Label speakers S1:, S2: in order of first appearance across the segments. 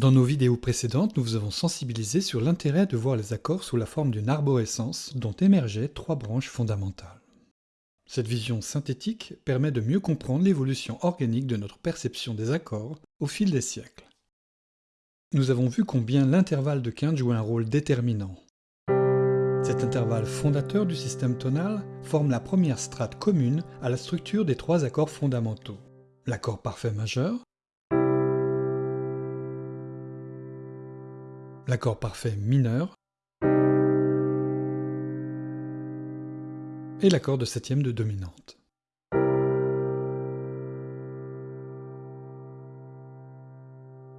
S1: Dans nos vidéos précédentes, nous vous avons sensibilisé sur l'intérêt de voir les accords sous la forme d'une arborescence dont émergeaient trois branches fondamentales. Cette vision synthétique permet de mieux comprendre l'évolution organique de notre perception des accords au fil des siècles. Nous avons vu combien l'intervalle de quinte joue un rôle déterminant. Cet intervalle fondateur du système tonal forme la première strate commune à la structure des trois accords fondamentaux. L'accord parfait majeur, l'accord parfait mineur et l'accord de septième de dominante.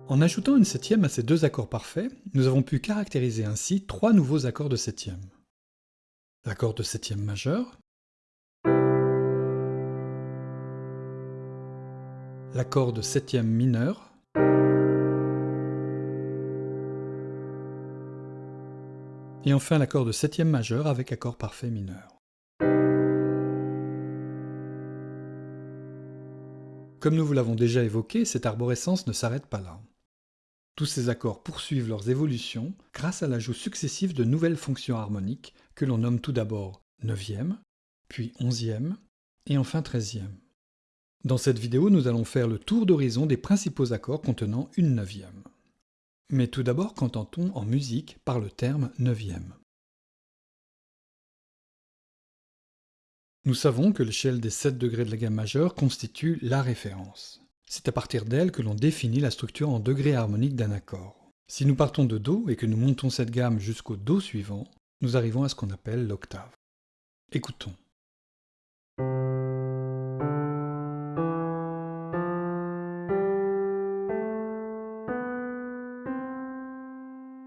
S1: En ajoutant une septième à ces deux accords parfaits, nous avons pu caractériser ainsi trois nouveaux accords de septième. L'accord de septième majeur, l'accord de septième mineur, et enfin l'accord de septième majeur avec accord parfait mineur. Comme nous vous l'avons déjà évoqué, cette arborescence ne s'arrête pas là. Tous ces accords poursuivent leurs évolutions grâce à l'ajout successif de nouvelles fonctions harmoniques que l'on nomme tout d'abord neuvième, puis onzième, et enfin treizième. Dans cette vidéo, nous allons faire le tour d'horizon des principaux accords contenant une neuvième. Mais tout d'abord, qu'entend-on en musique par le terme neuvième? Nous savons que l'échelle des 7 degrés de la gamme majeure constitue la référence. C'est à partir d'elle que l'on définit la structure en degrés harmoniques d'un accord. Si nous partons de Do et que nous montons cette gamme jusqu'au Do suivant, nous arrivons à ce qu'on appelle l'octave. Écoutons.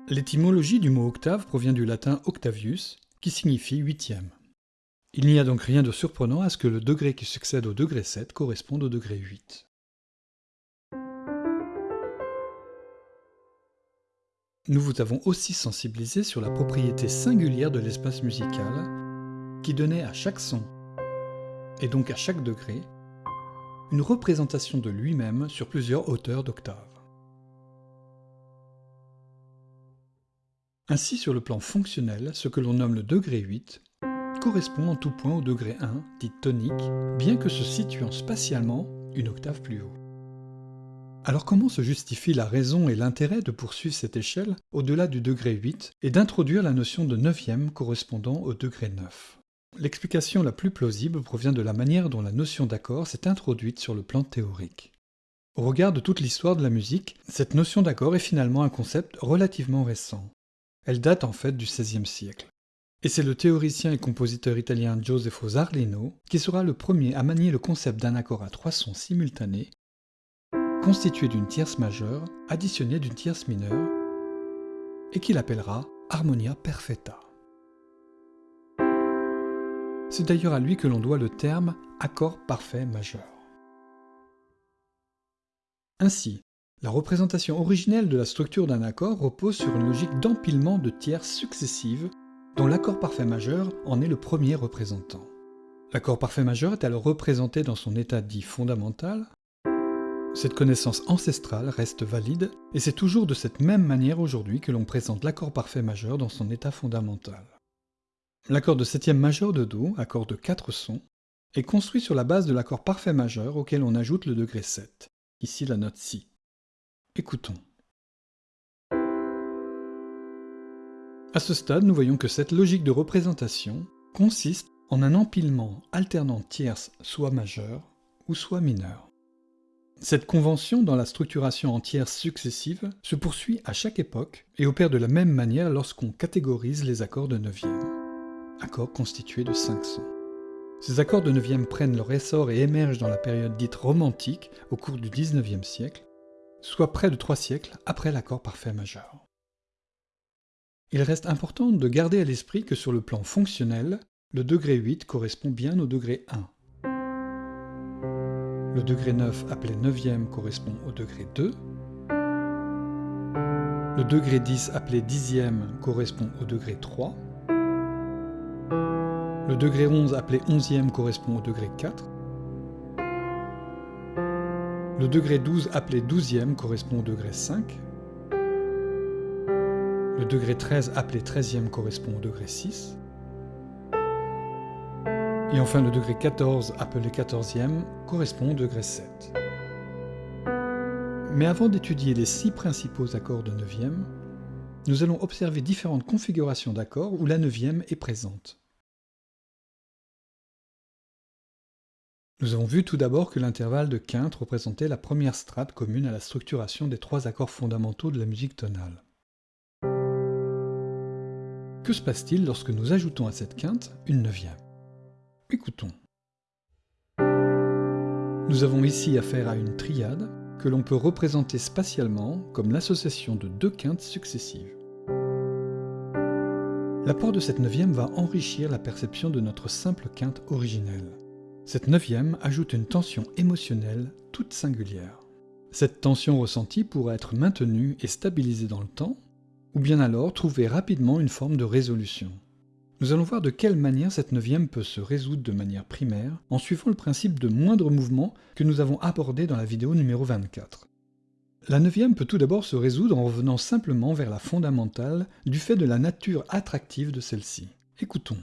S1: L'étymologie du mot octave provient du latin octavius, qui signifie huitième. Il n'y a donc rien de surprenant à ce que le degré qui succède au degré 7 corresponde au degré 8. Nous vous avons aussi sensibilisé sur la propriété singulière de l'espace musical, qui donnait à chaque son, et donc à chaque degré, une représentation de lui-même sur plusieurs hauteurs d'octave. Ainsi, sur le plan fonctionnel, ce que l'on nomme le degré 8 correspond en tout point au degré 1, dit tonique, bien que se situant spatialement une octave plus haut. Alors comment se justifie la raison et l'intérêt de poursuivre cette échelle au-delà du degré 8 et d'introduire la notion de neuvième correspondant au degré 9 L'explication la plus plausible provient de la manière dont la notion d'accord s'est introduite sur le plan théorique. Au regard de toute l'histoire de la musique, cette notion d'accord est finalement un concept relativement récent, elle date en fait du XVIe siècle. Et c'est le théoricien et compositeur italien Giosefo Zarlino qui sera le premier à manier le concept d'un accord à trois sons simultanés, constitué d'une tierce majeure additionnée d'une tierce mineure, et qu'il appellera harmonia perfetta. C'est d'ailleurs à lui que l'on doit le terme accord parfait majeur. Ainsi, la représentation originelle de la structure d'un accord repose sur une logique d'empilement de tierces successives, dont l'accord parfait majeur en est le premier représentant. L'accord parfait majeur est alors représenté dans son état dit fondamental. Cette connaissance ancestrale reste valide, et c'est toujours de cette même manière aujourd'hui que l'on présente l'accord parfait majeur dans son état fondamental. L'accord de septième majeur de Do, accord de quatre sons, est construit sur la base de l'accord parfait majeur auquel on ajoute le degré 7, ici la note Si. Écoutons. À ce stade, nous voyons que cette logique de représentation consiste en un empilement alternant tierces soit majeures ou soit mineures. Cette convention dans la structuration en tierces successives se poursuit à chaque époque et opère de la même manière lorsqu'on catégorise les accords de neuvième, accords constitués de cinq sons. Ces accords de neuvième prennent leur essor et émergent dans la période dite romantique au cours du XIXe siècle, soit près de trois siècles après l'accord parfait majeur. Il reste important de garder à l'esprit que sur le plan fonctionnel, le degré 8 correspond bien au degré 1. Le degré 9 appelé 9e correspond au degré 2. Le degré 10 appelé 10e correspond au degré 3. Le degré 11 appelé 11e correspond au degré 4. Le degré 12 appelé 12e correspond au degré 5. Le degré 13 appelé 13e correspond au degré 6. Et enfin le degré 14 appelé 14e correspond au degré 7. Mais avant d'étudier les six principaux accords de 9e, nous allons observer différentes configurations d'accords où la 9e est présente. Nous avons vu tout d'abord que l'intervalle de quinte représentait la première strate commune à la structuration des trois accords fondamentaux de la musique tonale. Que se passe-t-il lorsque nous ajoutons à cette quinte une neuvième? Écoutons. Nous avons ici affaire à une triade que l'on peut représenter spatialement comme l'association de deux quintes successives. L'apport de cette neuvième va enrichir la perception de notre simple quinte originelle. Cette neuvième ajoute une tension émotionnelle toute singulière. Cette tension ressentie pourra être maintenue et stabilisée dans le temps, ou bien alors trouver rapidement une forme de résolution. Nous allons voir de quelle manière cette neuvième peut se résoudre de manière primaire en suivant le principe de moindre mouvement que nous avons abordé dans la vidéo numéro 24. La neuvième peut tout d'abord se résoudre en revenant simplement vers la fondamentale du fait de la nature attractive de celle-ci. Écoutons.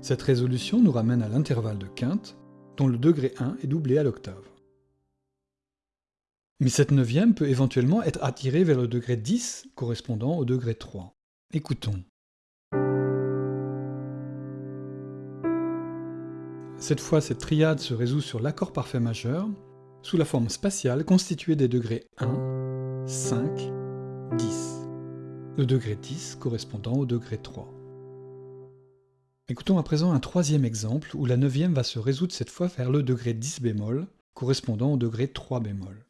S1: Cette résolution nous ramène à l'intervalle de quinte, dont le degré 1 est doublé à l'octave. Mais cette neuvième peut éventuellement être attirée vers le degré 10 correspondant au degré 3. Écoutons. Cette fois, cette triade se résout sur l'accord parfait majeur, sous la forme spatiale constituée des degrés 1, 5, 10. Le degré 10 correspondant au degré 3. Écoutons à présent un troisième exemple où la neuvième va se résoudre cette fois vers le degré 10 bémol, correspondant au degré 3 bémol.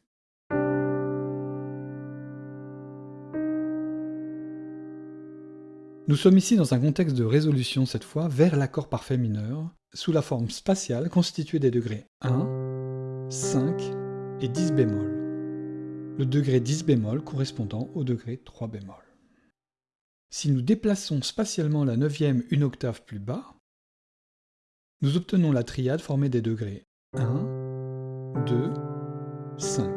S1: Nous sommes ici dans un contexte de résolution cette fois vers l'accord parfait mineur, sous la forme spatiale constituée des degrés 1, 5 et 10 bémol. Le degré 10 bémol correspondant au degré 3 bémol. Si nous déplaçons spatialement la neuvième une octave plus bas, nous obtenons la triade formée des degrés 1, 2, 5,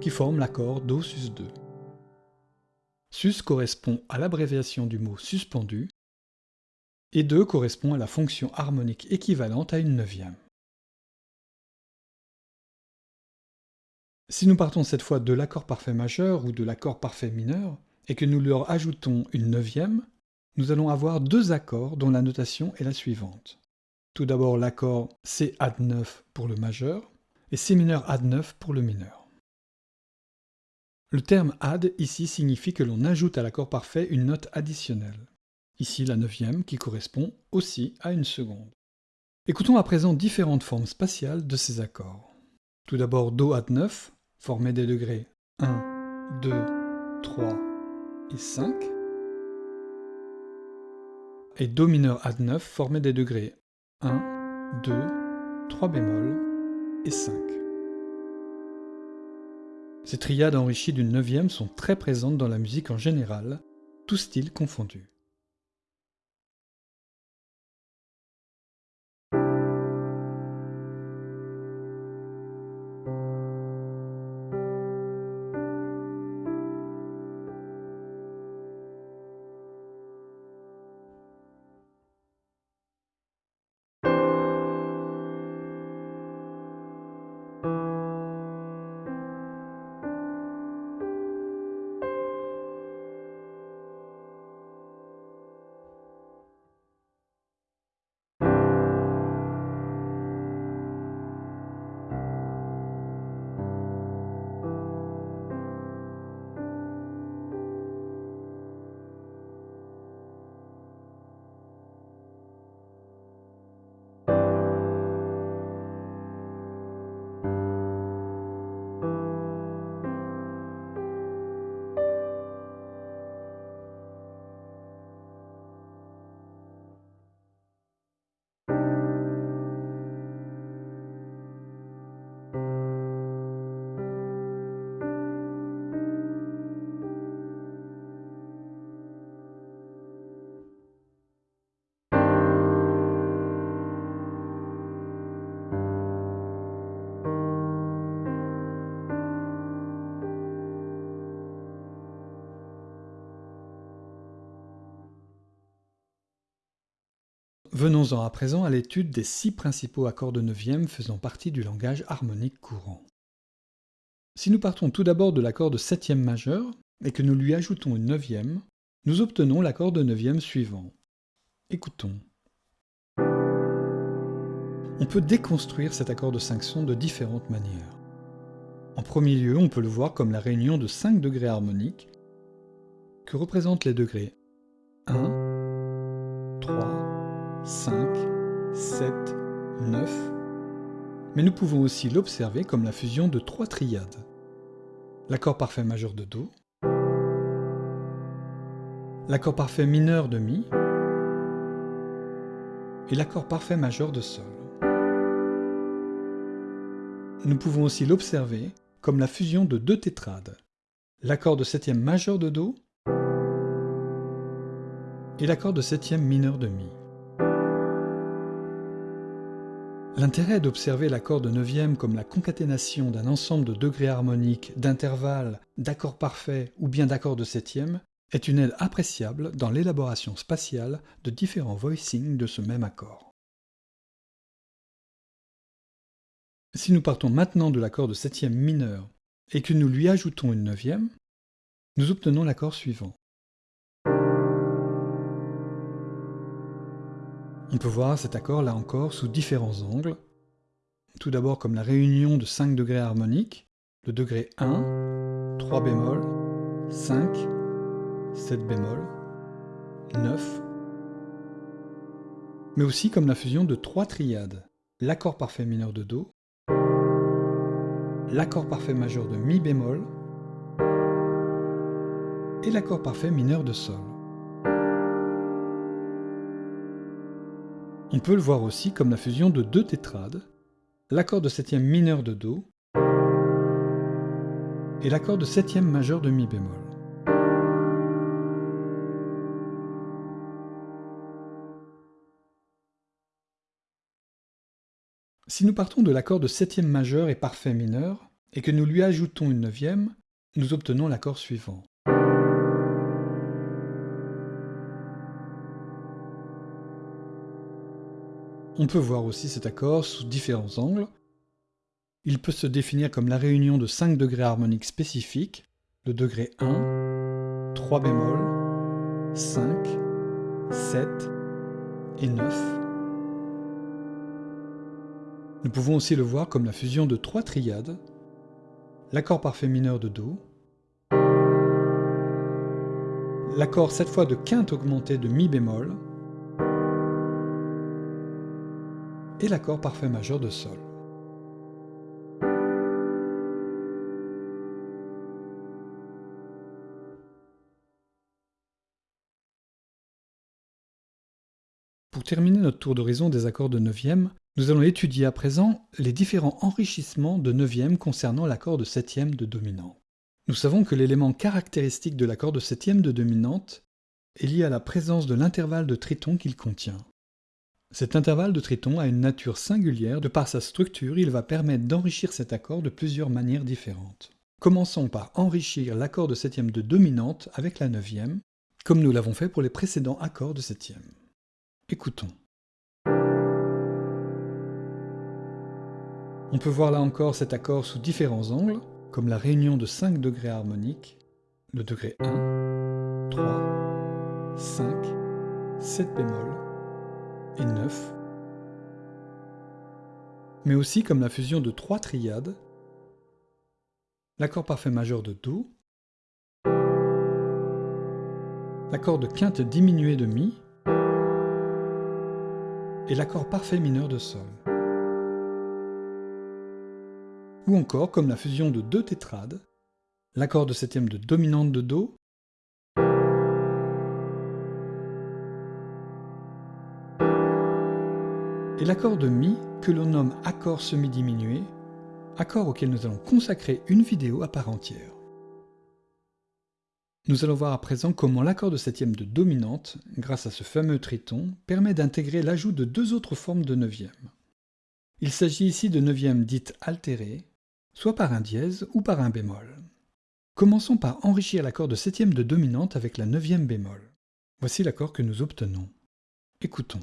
S1: qui forment l'accord Do sus 2. Sus correspond à l'abréviation du mot suspendu, et 2 correspond à la fonction harmonique équivalente à une neuvième. Si nous partons cette fois de l'accord parfait majeur ou de l'accord parfait mineur, et que nous leur ajoutons une neuvième, nous allons avoir deux accords dont la notation est la suivante. Tout d'abord l'accord C add 9 pour le majeur, et C mineur add 9 pour le mineur. Le terme add ici signifie que l'on ajoute à l'accord parfait une note additionnelle. Ici la neuvième qui correspond aussi à une seconde. Écoutons à présent différentes formes spatiales de ces accords. Tout d'abord Do add 9, formé des degrés 1, 2, 3 et 5. Et Do mineur add 9, formé des degrés 1, 2, 3 bémol et 5. Ces triades enrichies d'une neuvième sont très présentes dans la musique en général, tous styles confondus. Venons-en à présent à l'étude des six principaux accords de neuvième faisant partie du langage harmonique courant. Si nous partons tout d'abord de l'accord de septième majeur et que nous lui ajoutons une neuvième, nous obtenons l'accord de neuvième suivant. Écoutons. On peut déconstruire cet accord de cinq sons de différentes manières. En premier lieu, on peut le voir comme la réunion de cinq degrés harmoniques que représentent les degrés 1, 3, 5, 7, 9. Mais nous pouvons aussi l'observer comme la fusion de trois triades. L'accord parfait majeur de Do, l'accord parfait mineur de Mi et l'accord parfait majeur de Sol. Nous pouvons aussi l'observer comme la fusion de deux tétrades, l'accord de septième majeur de Do et l'accord de septième mineur de Mi. L'intérêt d'observer l'accord de neuvième comme la concaténation d'un ensemble de degrés harmoniques, d'intervalles, d'accords parfaits ou bien d'accords de septième est une aide appréciable dans l'élaboration spatiale de différents voicings de ce même accord. Si nous partons maintenant de l'accord de septième mineur et que nous lui ajoutons une neuvième, nous obtenons l'accord suivant. On peut voir cet accord là encore sous différents angles. Tout d'abord comme la réunion de 5 degrés harmoniques, le degré 1, 3 bémol, 5, 7 bémol, 9, mais aussi comme la fusion de trois triades, l'accord parfait mineur de Do, l'accord parfait majeur de Mi bémol et l'accord parfait mineur de Sol. On peut le voir aussi comme la fusion de deux tétrades, l'accord de septième mineur de Do et l'accord de septième majeur de Mi bémol. Si nous partons de l'accord de septième majeur et parfait mineur, et que nous lui ajoutons une neuvième, nous obtenons l'accord suivant. On peut voir aussi cet accord sous différents angles. Il peut se définir comme la réunion de 5 degrés harmoniques spécifiques, le degré 1, 3 bémol, 5, 7 et 9. Nous pouvons aussi le voir comme la fusion de trois triades, l'accord parfait mineur de Do, l'accord cette fois de quinte augmentée de Mi bémol, et l'accord parfait majeur de Sol. Pour terminer notre tour d'horizon des accords de neuvième, nous allons étudier à présent les différents enrichissements de neuvième concernant l'accord de septième de dominante. Nous savons que l'élément caractéristique de l'accord de septième de dominante est lié à la présence de l'intervalle de triton qu'il contient. Cet intervalle de triton a une nature singulière, de par sa structure, il va permettre d'enrichir cet accord de plusieurs manières différentes. Commençons par enrichir l'accord de septième de dominante avec la neuvième, comme nous l'avons fait pour les précédents accords de septième. Écoutons. On peut voir là encore cet accord sous différents angles, comme la réunion de 5 degrés harmoniques, le degré 1, 3, 5, 7 bémol et 9, mais aussi comme la fusion de trois triades, l'accord parfait majeur de Do, l'accord de quinte diminuée de Mi, et l'accord parfait mineur de Sol ou encore comme la fusion de deux tétrades, l'accord de septième de dominante de Do, et l'accord de Mi que l'on nomme accord semi-diminué, accord auquel nous allons consacrer une vidéo à part entière. Nous allons voir à présent comment l'accord de septième de dominante, grâce à ce fameux triton, permet d'intégrer l'ajout de deux autres formes de neuvième. Il s'agit ici de neuvième dites altérées, soit par un dièse ou par un bémol. Commençons par enrichir l'accord de septième de dominante avec la neuvième bémol. Voici l'accord que nous obtenons. Écoutons.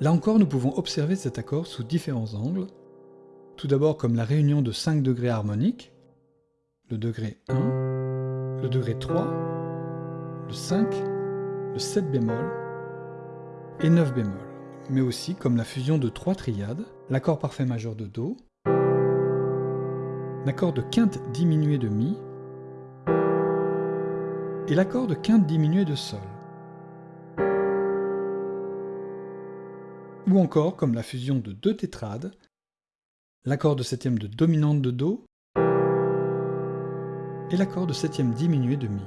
S1: Là encore, nous pouvons observer cet accord sous différents angles. Tout d'abord comme la réunion de 5 degrés harmoniques, le degré 1, le degré 3, le 5, le 7 bémol et 9 bémol, mais aussi comme la fusion de trois triades, l'accord parfait majeur de Do, l'accord de quinte diminué de Mi et l'accord de quinte diminué de Sol. Ou encore comme la fusion de deux tétrades, l'accord de septième de dominante de Do et l'accord de septième diminué de Mi.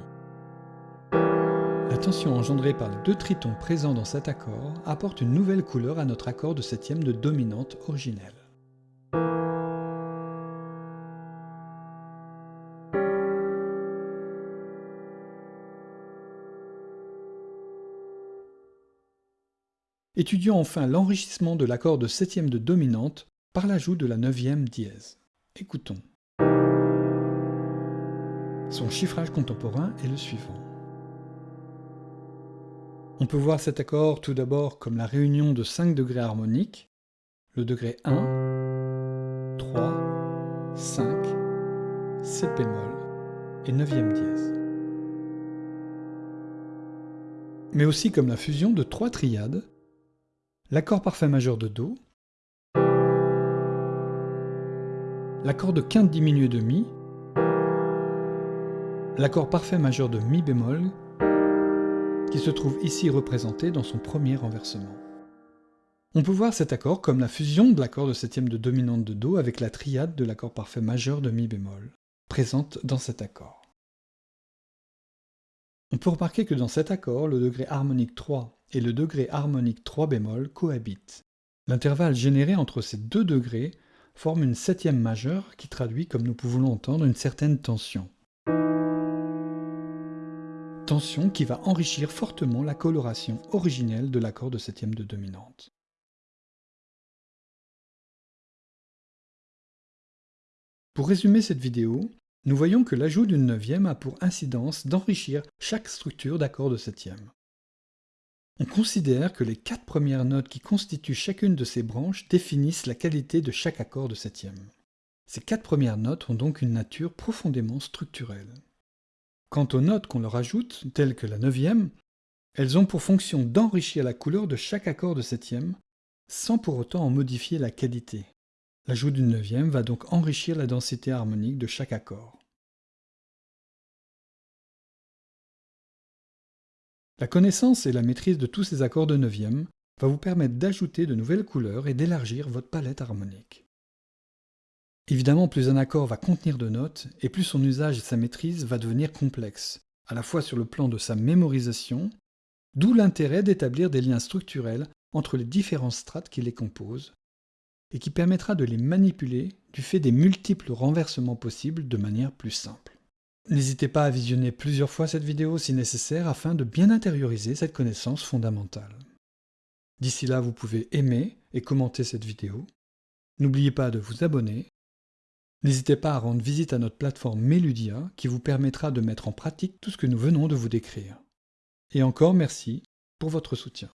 S1: La tension engendrée par les deux tritons présents dans cet accord apporte une nouvelle couleur à notre accord de septième de dominante originelle. Étudions enfin l'enrichissement de l'accord de septième de dominante par l'ajout de la neuvième dièse. Écoutons. Son chiffrage contemporain est le suivant. On peut voir cet accord tout d'abord comme la réunion de 5 degrés harmoniques, le degré 1, 3, 5, 7 bémol et 9e dièse. Mais aussi comme la fusion de trois triades, l'accord parfait majeur de Do, l'accord de quinte diminué de Mi, l'accord parfait majeur de Mi bémol qui se trouve ici représenté dans son premier renversement. On peut voir cet accord comme la fusion de l'accord de septième de dominante de Do avec la triade de l'accord parfait majeur de Mi bémol, présente dans cet accord. On peut remarquer que dans cet accord, le degré harmonique 3 et le degré harmonique 3 bémol cohabitent. L'intervalle généré entre ces deux degrés forme une septième majeure qui traduit, comme nous pouvons l'entendre, une certaine tension tension qui va enrichir fortement la coloration originelle de l'accord de septième de dominante. Pour résumer cette vidéo, nous voyons que l'ajout d'une neuvième a pour incidence d'enrichir chaque structure d'accord de septième. On considère que les quatre premières notes qui constituent chacune de ces branches définissent la qualité de chaque accord de septième. Ces quatre premières notes ont donc une nature profondément structurelle. Quant aux notes qu'on leur ajoute, telles que la neuvième, elles ont pour fonction d'enrichir la couleur de chaque accord de septième, sans pour autant en modifier la qualité. L'ajout d'une neuvième va donc enrichir la densité harmonique de chaque accord. La connaissance et la maîtrise de tous ces accords de neuvième va vous permettre d'ajouter de nouvelles couleurs et d'élargir votre palette harmonique. Évidemment, plus un accord va contenir de notes, et plus son usage et sa maîtrise va devenir complexe, à la fois sur le plan de sa mémorisation, d'où l'intérêt d'établir des liens structurels entre les différentes strates qui les composent, et qui permettra de les manipuler du fait des multiples renversements possibles de manière plus simple. N'hésitez pas à visionner plusieurs fois cette vidéo si nécessaire afin de bien intérioriser cette connaissance fondamentale. D'ici là, vous pouvez aimer et commenter cette vidéo. N'oubliez pas de vous abonner N'hésitez pas à rendre visite à notre plateforme Meludia qui vous permettra de mettre en pratique tout ce que nous venons de vous décrire. Et encore merci pour votre soutien.